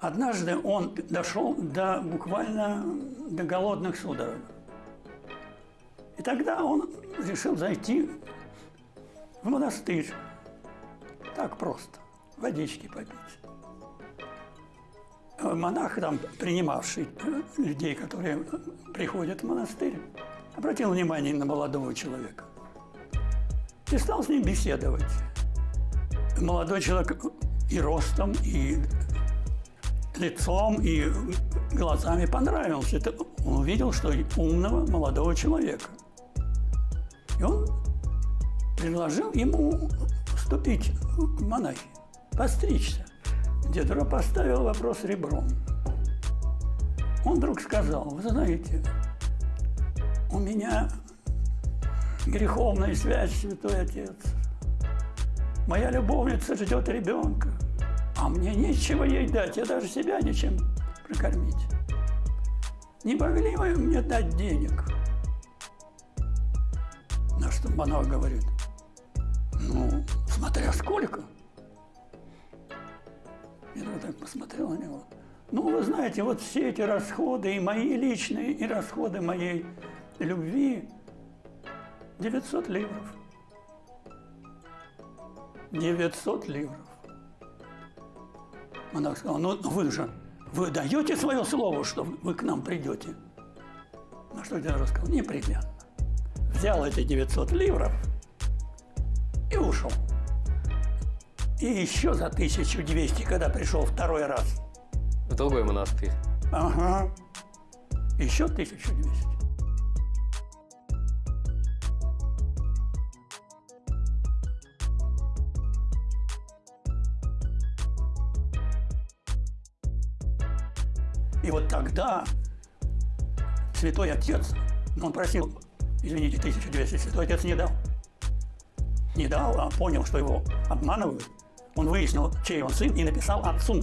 Однажды он дошел до буквально до голодных судорог. И тогда он решил зайти в монастырь. Так просто. Водички попить. Монах, там, принимавший людей, которые приходят в монастырь, обратил внимание на молодого человека и стал с ним беседовать. Молодой человек и ростом, и лицом, и глазами понравился. Это он увидел, что умного молодого человека. И он предложил ему вступить в монахи, постричься. Дедро поставил вопрос ребром. Он вдруг сказал, вы знаете, у меня греховная связь, святой отец. Моя любовница ждет ребенка, а мне нечего ей дать, я даже себя ничем прокормить. Не могли вы мне дать денег? На что монах говорит, ну, смотря сколько. Я так посмотрел на него. Ну, вы знаете, вот все эти расходы, и мои личные, и расходы моей любви, 900 ливров. 900 ливров. Монах сказал, ну вы же, вы даете свое слово, что вы к нам придете? На что Дядя сказал, непременно. Взял эти 900 ливров и ушел. И еще за 1200, когда пришел второй раз. В другой монастырь. Ага. Еще 1200. И вот тогда святой отец, ну, он просил, извините, 1200, святой отец не дал. Не дал, а понял, что его обманывают. Он выяснил, чей он сын, и написал отцу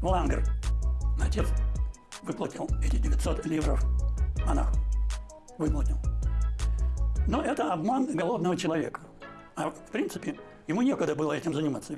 в Лангер. Отец выплатил эти 900 ливров монаху. Выплатил. Но это обман голодного человека. А в принципе, ему некогда было этим заниматься.